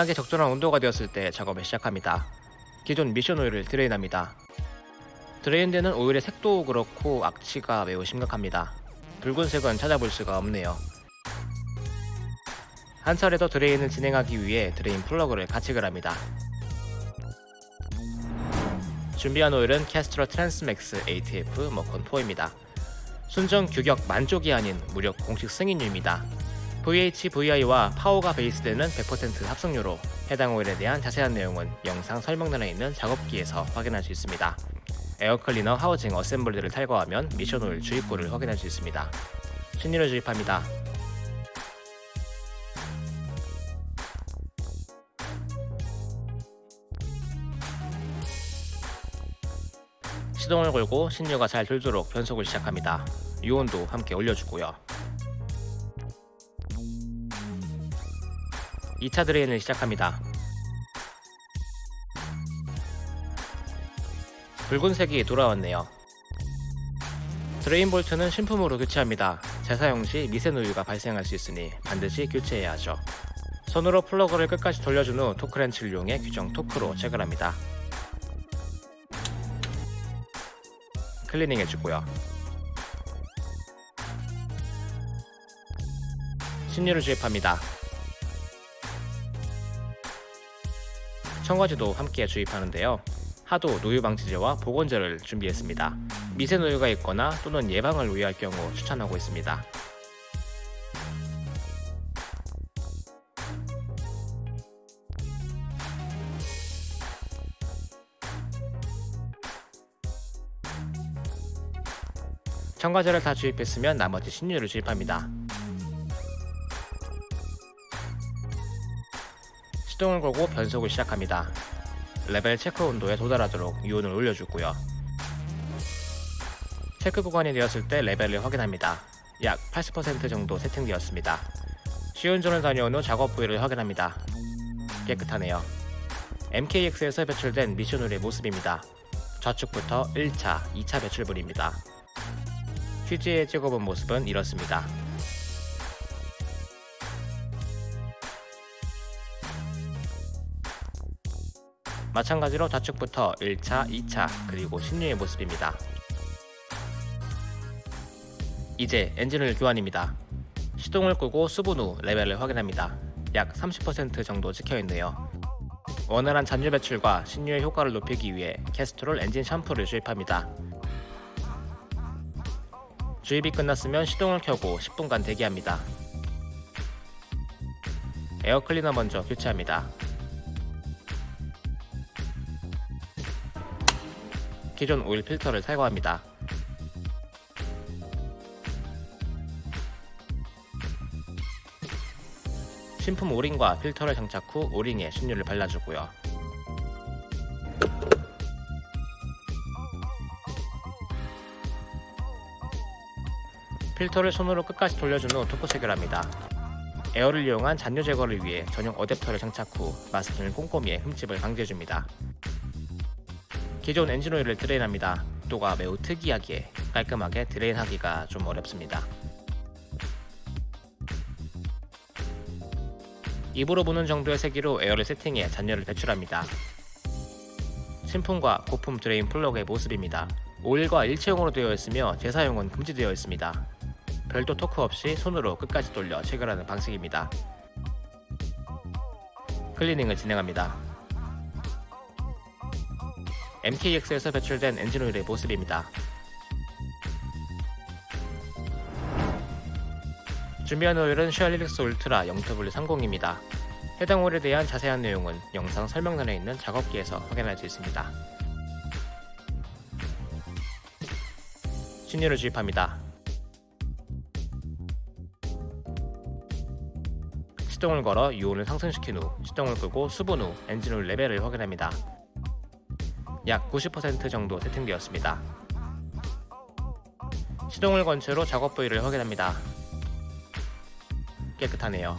하게 적절한 온도가 되었을 때 작업을 시작합니다. 기존 미션 오일을 drain합니다. drain되는 오일의 색도 그렇고 악취가 매우 심각합니다. 붉은색은 찾아볼 수가 없네요. 한 차례 더 drain을 진행하기 위해 drain 플러그를 가체결을 합니다. 준비한 오일은 Castrol Transmax ATF Mercon 4입니다. 순정 규격 만족이 아닌 무력 공식 승인유입니다. VH, VI와 파워가 베이스되는 100% 합성유로 해당 오일에 대한 자세한 내용은 영상 설명란에 있는 작업기에서 확인할 수 있습니다. 에어클리너 하우징 어셈블리를 탈거하면 미션 오일 주입구를 확인할 수 있습니다. 신유를 주입합니다. 시동을 걸고 신유가 잘 돌도록 변속을 시작합니다. 유온도 함께 올려주고요. 2차 drain을 시작합니다. 붉은색이 돌아왔네요. drain 볼트는 신품으로 교체합니다. 재사용 시 미세 누유가 발생할 수 있으니 반드시 교체해야 하죠. 손으로 플러그를 끝까지 돌려준 후 토크렌치를 이용해 규정 토크로 체결합니다. 클리닝 해주고요. 신유를 주입합니다. 첨가제도 함께 주입하는데요. 하도 누유 방지제와 보건제를 준비했습니다. 미세 누유가 있거나 또는 예방을 위할 경우 추천하고 있습니다. 첨가제를 다 주입했으면 나머지 신유를 주입합니다. 시동을 걸고 변속을 시작합니다. 레벨 체크 온도에 도달하도록 유온을 올려주고요. 체크 구간이 되었을 때 레벨을 확인합니다. 약 80% 정도 세팅되었습니다. 시운전을 다녀온 후 작업 부위를 확인합니다. 깨끗하네요. MKX에서 배출된 미션 오일의 모습입니다. 좌측부터 1차, 2차 배출물입니다. 휴지에 찍어본 모습은 이렇습니다. 마찬가지로 좌측부터 1차, 2차, 그리고 신유의 모습입니다. 이제 엔진을 교환입니다. 시동을 끄고 수분 후 레벨을 확인합니다. 약 30% 정도 찍혀있네요. 원활한 잔유 배출과 신유의 효과를 높이기 위해 캐스트롤 엔진 샴푸를 주입합니다. 주입이 끝났으면 시동을 켜고 10분간 대기합니다. 에어클리너 먼저 교체합니다. 기존 오일 필터를 탈거합니다. 신품 오링과 필터를 장착 후 오링에 신유를 발라주고요. 필터를 손으로 끝까지 돌려준 후 토크 체결합니다. 에어를 이용한 잔유 제거를 위해 전용 어댑터를 장착 후 마스킹을 꼼꼼히 해 흠집을 방지해줍니다. 기존 엔진 오일을 drain합니다. 또가 매우 특이하기에 깔끔하게 drain하기가 좀 어렵습니다. 입으로 부는 정도의 세기로 에어를 세팅해 잔유를 배출합니다. 신품과 고품 drain 플러그의 모습입니다. 오일과 일체형으로 되어 있으며 재사용은 금지되어 있습니다. 별도 토크 없이 손으로 끝까지 돌려 체결하는 방식입니다. 클리닝을 진행합니다. MKX에서 배출된 엔진 오일의 모습입니다. 준비한 오일은 Shell Helix Ultra 0W30입니다. 해당 오일에 대한 자세한 내용은 영상 설명란에 있는 작업기에서 확인할 수 있습니다. 신유를 주입합니다. 시동을 걸어 유온을 상승시킨 후 시동을 끄고 수분 후 엔진 오일 레벨을 확인합니다. 약 90% 정도 세팅되었습니다. 시동을 건 채로 작업 부위를 확인합니다. 깨끗하네요.